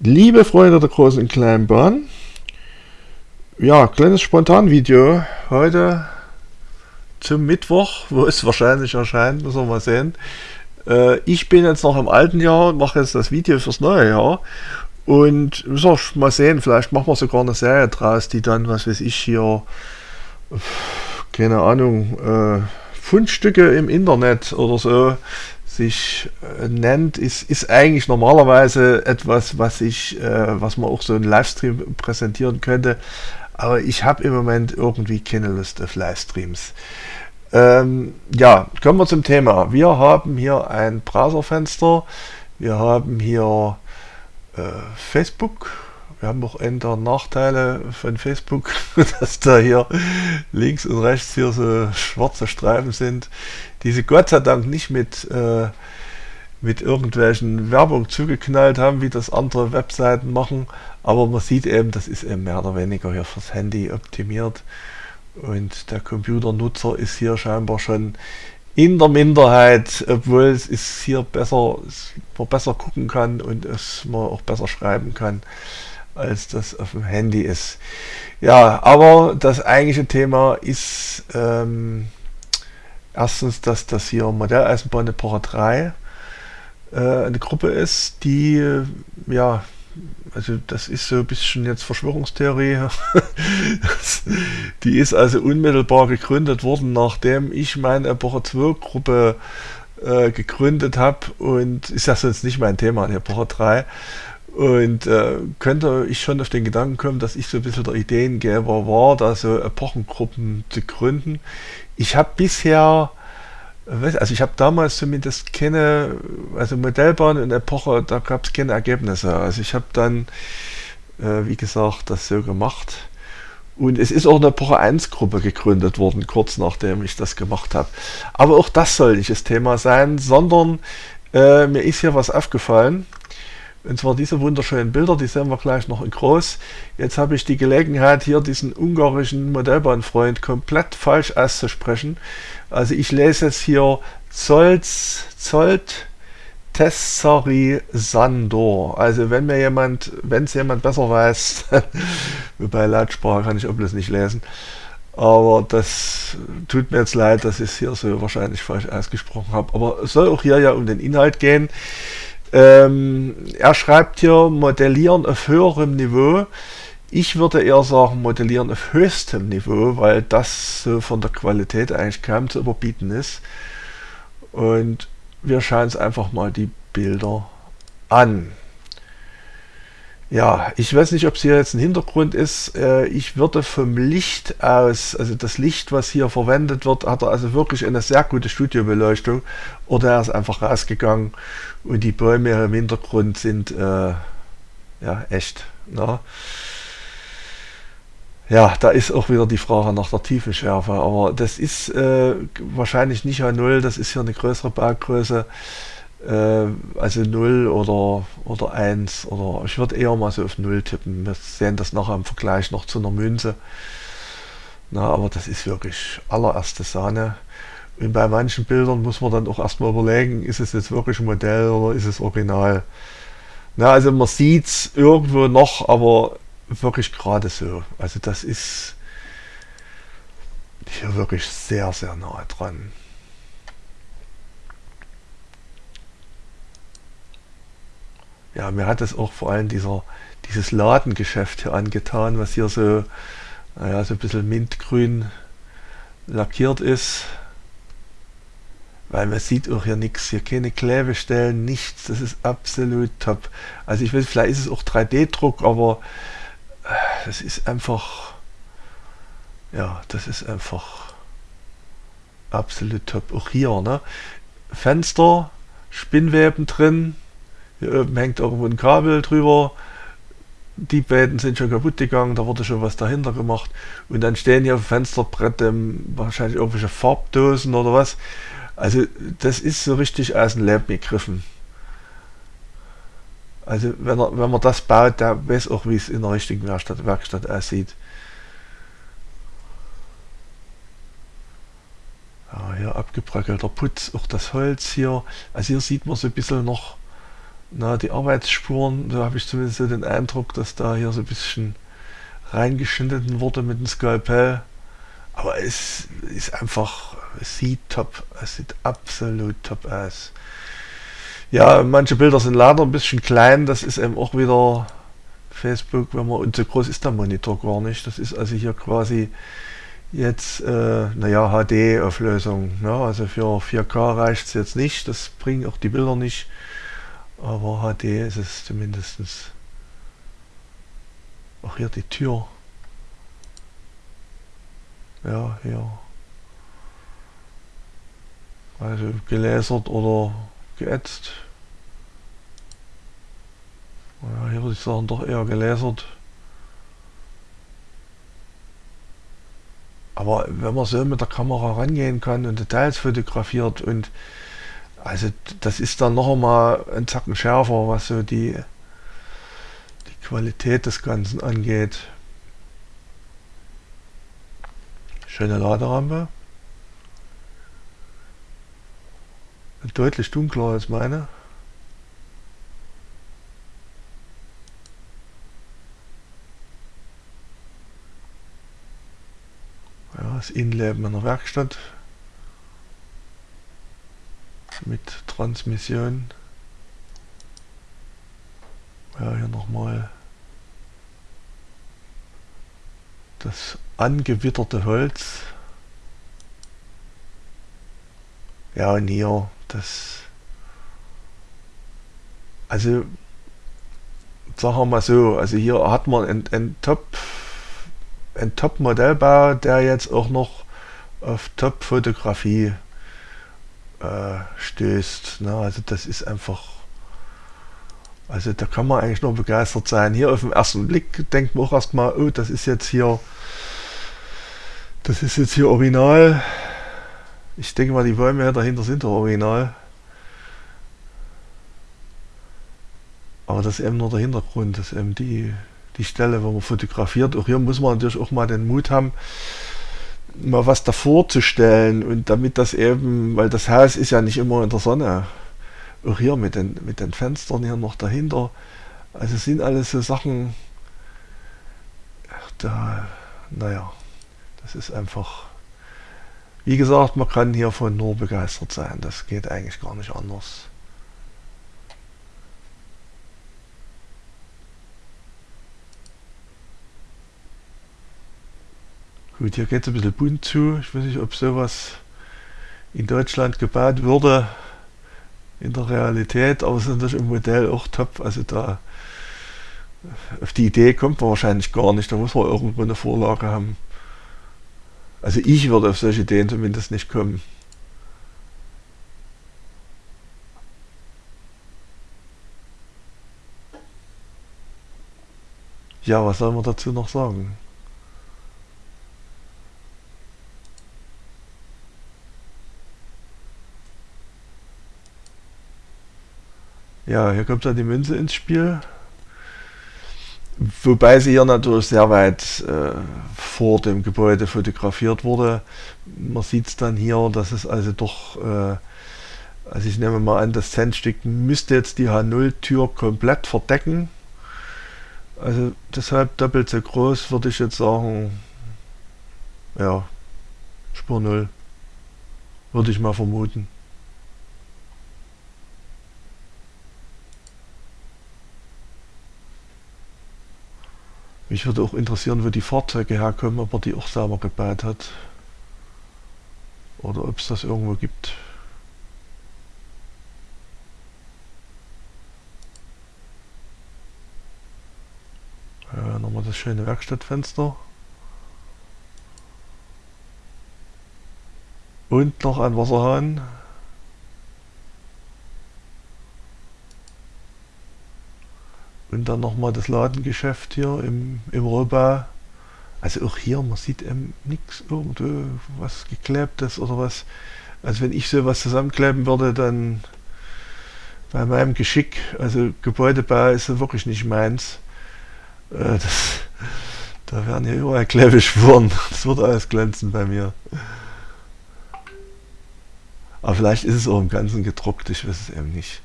Liebe Freunde der großen und kleinen Bahn, ja, kleines Spontanvideo heute zum Mittwoch, wo es wahrscheinlich erscheint, müssen wir mal sehen. Äh, ich bin jetzt noch im alten Jahr und mache jetzt das Video fürs neue Jahr und müssen wir mal sehen, vielleicht machen wir sogar eine Serie draus, die dann, was weiß ich, hier, keine Ahnung, äh, Fundstücke im Internet oder so sich äh, nennt, ist, ist eigentlich normalerweise etwas, was ich, äh, was man auch so in Livestream präsentieren könnte. Aber ich habe im Moment irgendwie keine Lust auf Livestreams. Ähm, ja, kommen wir zum Thema. Wir haben hier ein Browserfenster. Wir haben hier äh, Facebook wir haben auch ein der Nachteile von Facebook, dass da hier links und rechts hier so schwarze Streifen sind, die sie Gott sei Dank nicht mit, äh, mit irgendwelchen Werbung zugeknallt haben, wie das andere Webseiten machen. Aber man sieht eben, das ist eben mehr oder weniger hier fürs Handy optimiert. Und der Computernutzer ist hier scheinbar schon in der Minderheit, obwohl es ist hier besser, man besser gucken kann und es man auch besser schreiben kann als das auf dem Handy ist. Ja, aber das eigentliche Thema ist ähm, erstens, dass das hier Modelleisenbahn Epoche 3 äh, eine Gruppe ist, die, äh, ja, also das ist so ein bisschen jetzt Verschwörungstheorie. die ist also unmittelbar gegründet worden, nachdem ich meine Epoche 2 Gruppe äh, gegründet habe und ist ja sonst nicht mein Thema, die Epoche 3. Und äh, könnte ich schon auf den Gedanken kommen, dass ich so ein bisschen der Ideengeber war, da so Epochengruppen zu gründen. Ich habe bisher, also ich habe damals zumindest keine, also Modellbahn und Epoche, da gab es keine Ergebnisse. Also ich habe dann, äh, wie gesagt, das so gemacht. Und es ist auch eine Epoche 1 Gruppe gegründet worden, kurz nachdem ich das gemacht habe. Aber auch das soll nicht das Thema sein, sondern äh, mir ist hier was aufgefallen. Und zwar diese wunderschönen Bilder, die sehen wir gleich noch in groß. Jetzt habe ich die Gelegenheit, hier diesen ungarischen Modellbahnfreund komplett falsch auszusprechen. Also ich lese jetzt hier Zolt Tessari Sandor. Also wenn mir jemand, wenn es jemand besser weiß, wobei Lautsprache kann ich bloß nicht lesen, aber das tut mir jetzt leid, dass ich es hier so wahrscheinlich falsch ausgesprochen habe. Aber es soll auch hier ja um den Inhalt gehen. Ähm, er schreibt hier Modellieren auf höherem Niveau. Ich würde eher sagen Modellieren auf höchstem Niveau, weil das so von der Qualität eigentlich kaum zu überbieten ist. Und wir schauen uns einfach mal die Bilder an. Ja, ich weiß nicht, ob es hier jetzt ein Hintergrund ist. Äh, ich würde vom Licht aus, also das Licht, was hier verwendet wird, hat er also wirklich eine sehr gute Studiobeleuchtung. Oder er ist einfach rausgegangen und die Bäume im Hintergrund sind äh, ja echt. Ne? Ja, da ist auch wieder die Frage nach der Tiefenschärfe, aber das ist äh, wahrscheinlich nicht A0, das ist hier eine größere Baugröße also 0 oder, oder 1 oder ich würde eher mal so auf 0 tippen. Wir sehen das nachher im Vergleich noch zu einer Münze. Na, aber das ist wirklich allererste Sahne. Und bei manchen Bildern muss man dann auch erstmal überlegen, ist es jetzt wirklich ein Modell oder ist es original. Na, also man sieht es irgendwo noch, aber wirklich gerade so. Also das ist hier wirklich sehr, sehr nahe dran. Ja, mir hat es auch vor allem dieser, dieses Ladengeschäft hier angetan, was hier so, naja, so ein bisschen mintgrün lackiert ist. Weil man sieht auch hier nichts, hier keine Klebestellen, nichts, das ist absolut top. Also ich weiß, vielleicht ist es auch 3D-Druck, aber äh, das ist einfach, ja, das ist einfach absolut top. Auch hier, ne? Fenster, Spinnweben drin, hier oben hängt irgendwo ein Kabel drüber. Die beiden sind schon kaputt gegangen, da wurde schon was dahinter gemacht. Und dann stehen hier auf dem Fensterbrett ähm, wahrscheinlich irgendwelche Farbdosen oder was. Also das ist so richtig aus dem Leben gegriffen. Also wenn, er, wenn man das baut, der weiß auch, wie es in der richtigen Werkstatt, Werkstatt aussieht. Ja, hier abgebröckelter Putz, auch das Holz hier. Also hier sieht man so ein bisschen noch na, die Arbeitsspuren, da habe ich zumindest so den Eindruck, dass da hier so ein bisschen reingeschnitten wurde mit dem Skalpell. Aber es ist einfach, es sieht top, es sieht absolut top aus. Ja, manche Bilder sind leider ein bisschen klein, das ist eben auch wieder Facebook, wenn man, und so groß ist der Monitor gar nicht. Das ist also hier quasi jetzt, äh, naja, HD-Auflösung. Ne? Also für 4K reicht es jetzt nicht, das bringen auch die Bilder nicht. Aber HD ist es zumindest. Auch hier die Tür. Ja, hier. Also gelasert oder geätzt. Ja, hier würde ich sagen, doch eher gelasert. Aber wenn man so mit der Kamera rangehen kann und Details fotografiert und also das ist dann noch einmal ein Zacken schärfer, was so die, die Qualität des Ganzen angeht. Schöne Laderampe. Deutlich dunkler als meine. das Innenleben einer Werkstatt mit Transmission. Ja, hier nochmal das angewitterte Holz. Ja, und hier das. Also, sagen wir mal so, also hier hat man ein, ein Top ein Top-Modellbau, der jetzt auch noch auf Top-Fotografie äh, stößt. Ne? Also das ist einfach, also da kann man eigentlich nur begeistert sein. Hier auf den ersten Blick denkt man auch erstmal, oh, das ist jetzt hier, das ist jetzt hier original. Ich denke mal, die Bäume dahinter sind doch original. Aber das ist eben nur der Hintergrund, das ist eben die, die Stelle, wo man fotografiert. Auch hier muss man natürlich auch mal den Mut haben, mal was davor zu stellen und damit das eben, weil das Haus ist ja nicht immer in der Sonne. Auch hier mit den, mit den Fenstern hier noch dahinter. Also sind alles so Sachen, da, naja, das ist einfach, wie gesagt, man kann hiervon nur begeistert sein. Das geht eigentlich gar nicht anders. Gut, hier geht es ein bisschen bunt zu. Ich weiß nicht, ob sowas in Deutschland gebaut würde in der Realität, aber es ist natürlich im Modell auch top. Also da auf die Idee kommt man wahrscheinlich gar nicht. Da muss man irgendwo eine Vorlage haben. Also ich würde auf solche Ideen zumindest nicht kommen. Ja, was soll man dazu noch sagen? Ja, hier kommt dann die Münze ins Spiel. Wobei sie hier natürlich sehr weit äh, vor dem Gebäude fotografiert wurde. Man sieht es dann hier, dass es also doch, äh, also ich nehme mal an, das Zentstück müsste jetzt die H0-Tür komplett verdecken. Also deshalb doppelt so groß würde ich jetzt sagen, ja, Spur 0, würde ich mal vermuten. Mich würde auch interessieren, wo die Fahrzeuge herkommen, ob er die auch selber gebaut hat. Oder ob es das irgendwo gibt. Ja, nochmal das schöne Werkstattfenster. Und noch ein Wasserhahn. Und dann nochmal das Ladengeschäft hier im, im Rohbau. Also auch hier, man sieht eben nichts irgendwo, was geklebtes oder was. Also wenn ich sowas zusammenkleben würde, dann bei meinem Geschick, also Gebäudebau ist wirklich nicht meins. Äh, das, da werden hier überall Klebespuren. Das würde alles glänzen bei mir. Aber vielleicht ist es auch im Ganzen gedruckt, ich weiß es eben nicht.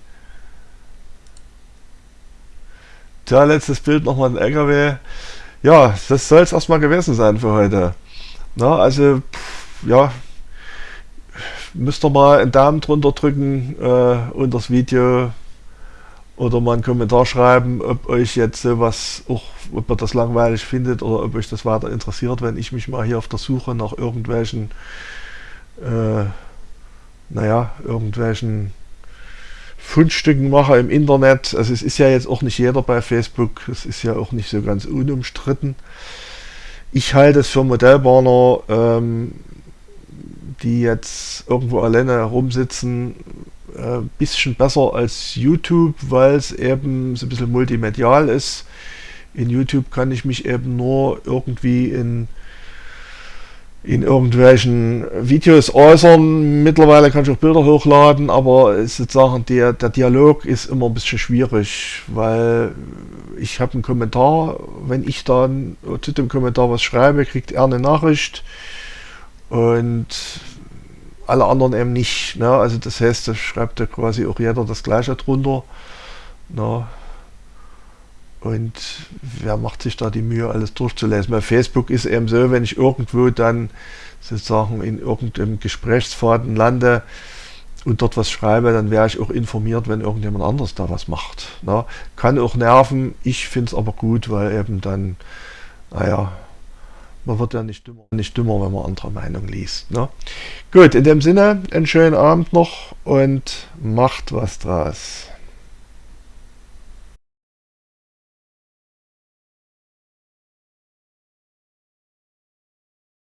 Tja, letztes Bild nochmal ein LKW. Ja, das soll es erstmal gewesen sein für heute. Na, also, pff, ja, müsst ihr mal einen Daumen drunter drücken äh, unter das Video oder mal einen Kommentar schreiben, ob euch jetzt sowas auch, ob ihr das langweilig findet oder ob euch das weiter interessiert, wenn ich mich mal hier auf der Suche nach irgendwelchen, äh, naja, irgendwelchen Fundstücken mache im Internet. Also es ist ja jetzt auch nicht jeder bei Facebook, es ist ja auch nicht so ganz unumstritten. Ich halte es für Modellbahner, ähm, die jetzt irgendwo alleine herumsitzen, ein äh, bisschen besser als YouTube, weil es eben so ein bisschen multimedial ist. In YouTube kann ich mich eben nur irgendwie in, in irgendwelchen Videos äußern. Mittlerweile kann ich auch Bilder hochladen, aber sozusagen der, der Dialog ist immer ein bisschen schwierig, weil ich habe einen Kommentar, wenn ich dann zu dem Kommentar was schreibe, kriegt er eine Nachricht und alle anderen eben nicht. Ne? Also das heißt, da schreibt ja quasi auch jeder das gleiche drunter. Ne? Und wer macht sich da die Mühe, alles durchzulesen? Bei Facebook ist eben so, wenn ich irgendwo dann sozusagen in irgendeinem Gesprächsfaden lande und dort was schreibe, dann wäre ich auch informiert, wenn irgendjemand anders da was macht. Ne? Kann auch nerven, ich finde es aber gut, weil eben dann, naja, man wird ja nicht dümmer, nicht dümmer wenn man andere Meinung liest. Ne? Gut, in dem Sinne, einen schönen Abend noch und macht was draus.